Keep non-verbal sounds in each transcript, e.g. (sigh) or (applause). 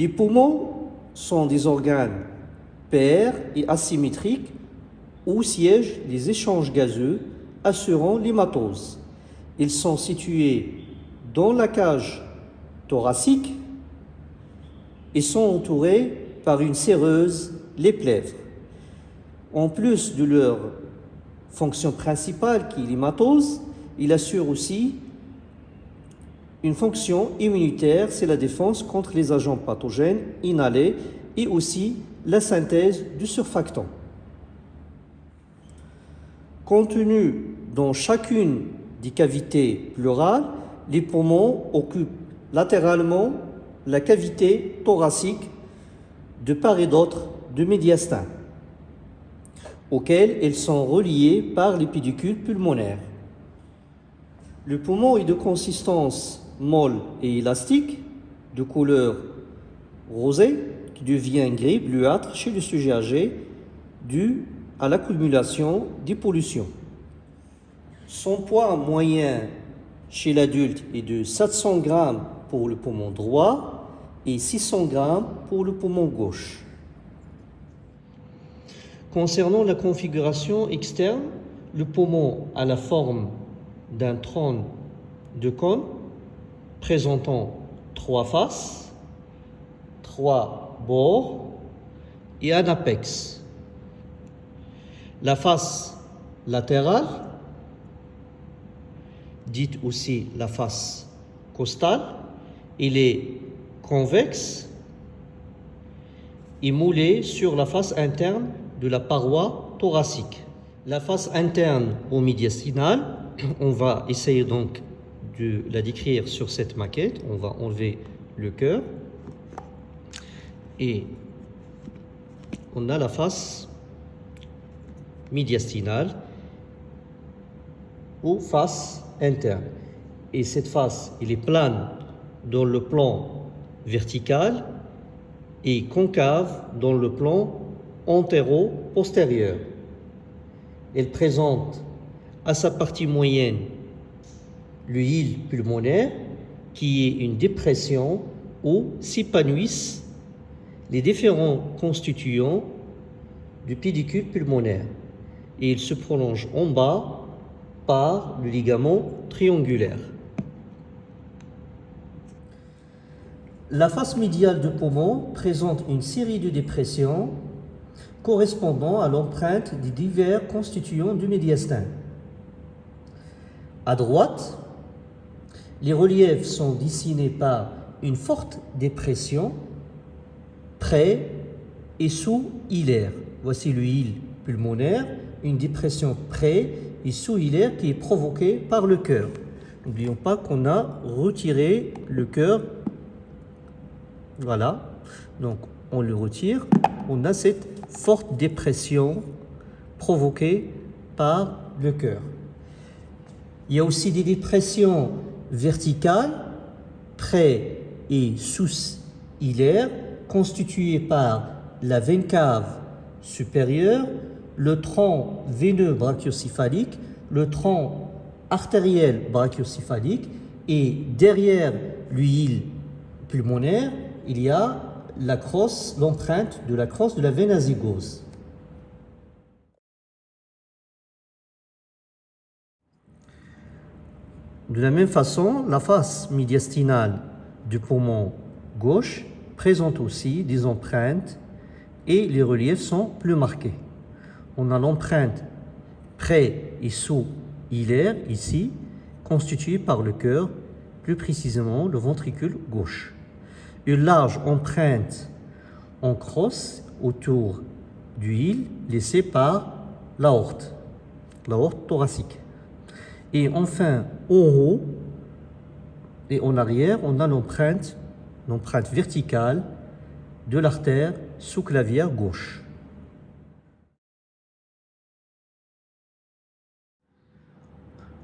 Les poumons sont des organes pairs et asymétriques où siègent les échanges gazeux assurant l'hématose. Ils sont situés dans la cage thoracique et sont entourés par une séreuse, les plèvres. En plus de leur fonction principale qui est l'hématose, il assure aussi une fonction immunitaire, c'est la défense contre les agents pathogènes inhalés et aussi la synthèse du surfactant. Contenu dans chacune des cavités pleurales, les poumons occupent latéralement la cavité thoracique de part et d'autre du médiastin, auquel elles sont reliées par les pédicules pulmonaires. Le poumon est de consistance molle et élastique, de couleur rosée, qui devient gris bleuâtre chez le sujet âgé, dû à l'accumulation des pollutions. Son poids moyen chez l'adulte est de 700 grammes pour le poumon droit et 600 grammes pour le poumon gauche. Concernant la configuration externe, le poumon a la forme d'un trône de cône présentant trois faces, trois bords et un apex. La face latérale, dite aussi la face costale, il est convexe et moulé sur la face interne de la paroi thoracique. La face interne au médiastinal, (clears throat) on va essayer donc la décrire sur cette maquette. On va enlever le cœur et on a la face médiastinale ou face interne. Et cette face, il est plane dans le plan vertical et concave dans le plan antéro-postérieur. Elle présente à sa partie moyenne l'huile pulmonaire qui est une dépression où s'épanouissent les différents constituants du pédicule pulmonaire et il se prolonge en bas par le ligament triangulaire. La face médiale du poumon présente une série de dépressions correspondant à l'empreinte des divers constituants du médiastin. À droite, les reliefs sont dessinés par une forte dépression près et sous hilaire. Voici l'huile pulmonaire, une dépression près et sous hilaire qui est provoquée par le cœur. N'oublions pas qu'on a retiré le cœur voilà. Donc, on le retire. On a cette forte dépression provoquée par le cœur. Il y a aussi des dépressions verticales, près et sous-hilaires, constituées par la veine cave supérieure, le tronc veineux brachiocéphalique, le tronc artériel brachiocéphalique et derrière l'huile pulmonaire, il y a la crosse, l'empreinte de la crosse de la veine azygose. De la même façon, la face médiastinale du poumon gauche présente aussi des empreintes et les reliefs sont plus marqués. On a l'empreinte près et sous hilaire ici, constituée par le cœur, plus précisément le ventricule gauche une large empreinte en crosse autour du île laissée par l'aorte, l'aorte thoracique. Et enfin, en haut et en arrière, on a l'empreinte, l'empreinte verticale de l'artère sous-clavière gauche.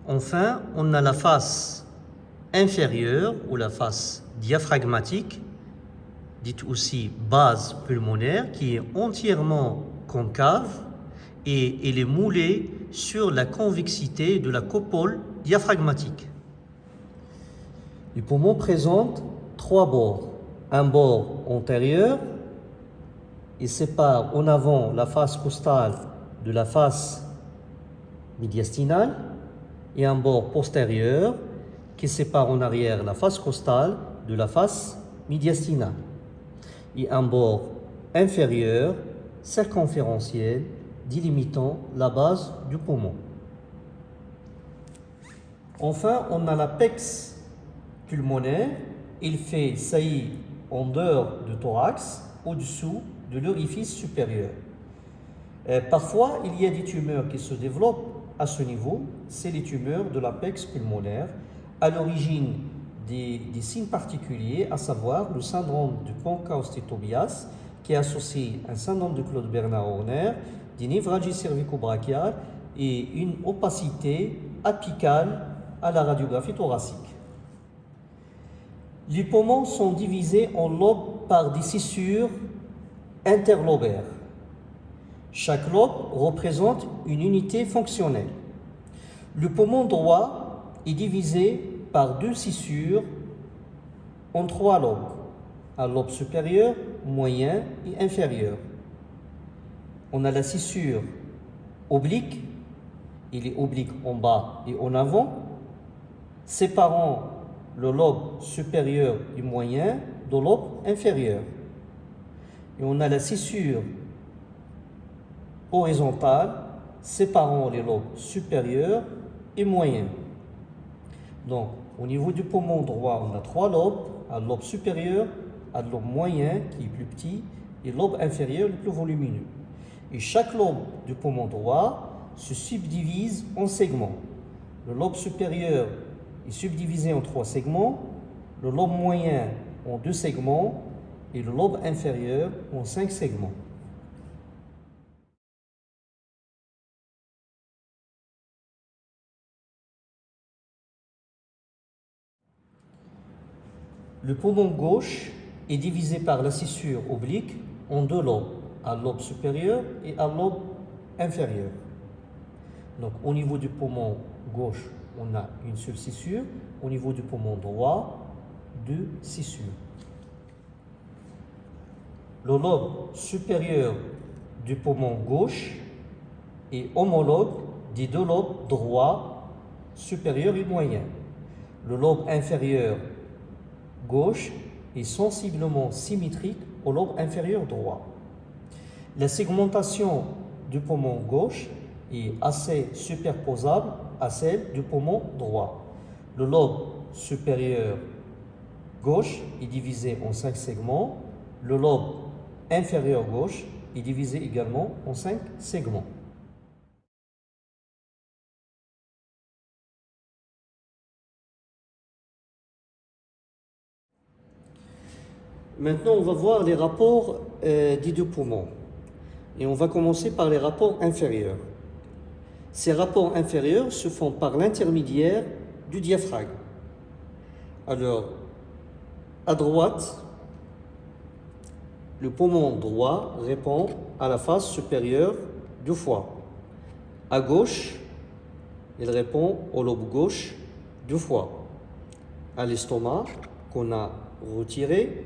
Enfin, on a la face inférieure ou la face diaphragmatique dite aussi base pulmonaire, qui est entièrement concave et elle est moulée sur la convexité de la copole diaphragmatique. Les poumons présentent trois bords, un bord antérieur, il sépare en avant la face costale de la face médiastinale et un bord postérieur qui sépare en arrière la face costale de la face médiastinale et un bord inférieur circonférentiel délimitant la base du poumon. Enfin, on a l'apex pulmonaire. Il fait saillir en dehors du thorax, au-dessous de l'orifice supérieur. Euh, parfois, il y a des tumeurs qui se développent à ce niveau. C'est les tumeurs de l'apex pulmonaire, à l'origine des, signes particuliers, à savoir le syndrome du Ponkaustet-Tobias, qui est associé à un syndrome de Claude Bernard Horner, des névralgies cervico-brachiales et une opacité apicale à la radiographie thoracique. Les poumons sont divisés en lobes par des scissures interlobaires. Chaque lobe représente une unité fonctionnelle. Le poumon droit est divisé par deux scissures en trois lobes, un lobe supérieur, moyen et inférieur. On a la scissure oblique, il est oblique en bas et en avant, séparant le lobe supérieur et moyen de lobe inférieur. Et on a la scissure horizontale séparant les lobes supérieurs et moyens. Donc, au niveau du poumon droit, on a trois lobes, un lobe supérieur, un lobe moyen qui est plus petit et lobe inférieur le plus volumineux. Et chaque lobe du poumon droit se subdivise en segments. Le lobe supérieur est subdivisé en trois segments, le lobe moyen en deux segments et le lobe inférieur en cinq segments. Le poumon gauche est divisé par la scissure oblique en deux lobes, un lobe supérieur et un lobe inférieur. Donc au niveau du poumon gauche, on a une seule scissure. Au niveau du poumon droit, deux scissures. Le lobe supérieur du poumon gauche est homologue des deux lobes droit, supérieur et moyen. Le lobe inférieur gauche est sensiblement symétrique au lobe inférieur droit. La segmentation du poumon gauche est assez superposable à celle du poumon droit. Le lobe supérieur gauche est divisé en cinq segments. Le lobe inférieur gauche est divisé également en cinq segments. Maintenant, on va voir les rapports euh, des deux poumons. Et on va commencer par les rapports inférieurs. Ces rapports inférieurs se font par l'intermédiaire du diaphragme. Alors, à droite, le poumon droit répond à la face supérieure du foie. À gauche, il répond au lobe gauche du foie. À l'estomac, qu'on a retiré,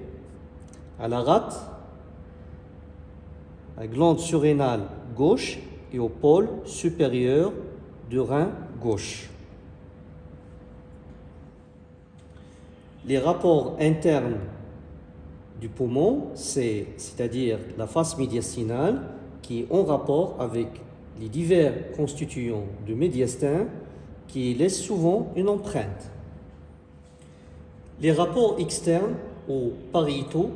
à la rate, la glande surrénale gauche et au pôle supérieur du rein gauche. Les rapports internes du poumon, c'est-à-dire la face médiastinale, qui est en rapport avec les divers constituants du médiastin qui laissent souvent une empreinte. Les rapports externes ou pariétaux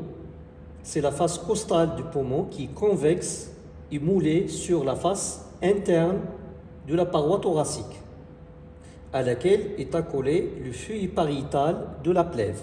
c'est la face costale du poumon qui est convexe et moulée sur la face interne de la paroi thoracique, à laquelle est accolé le feuille pariétal de la plèvre.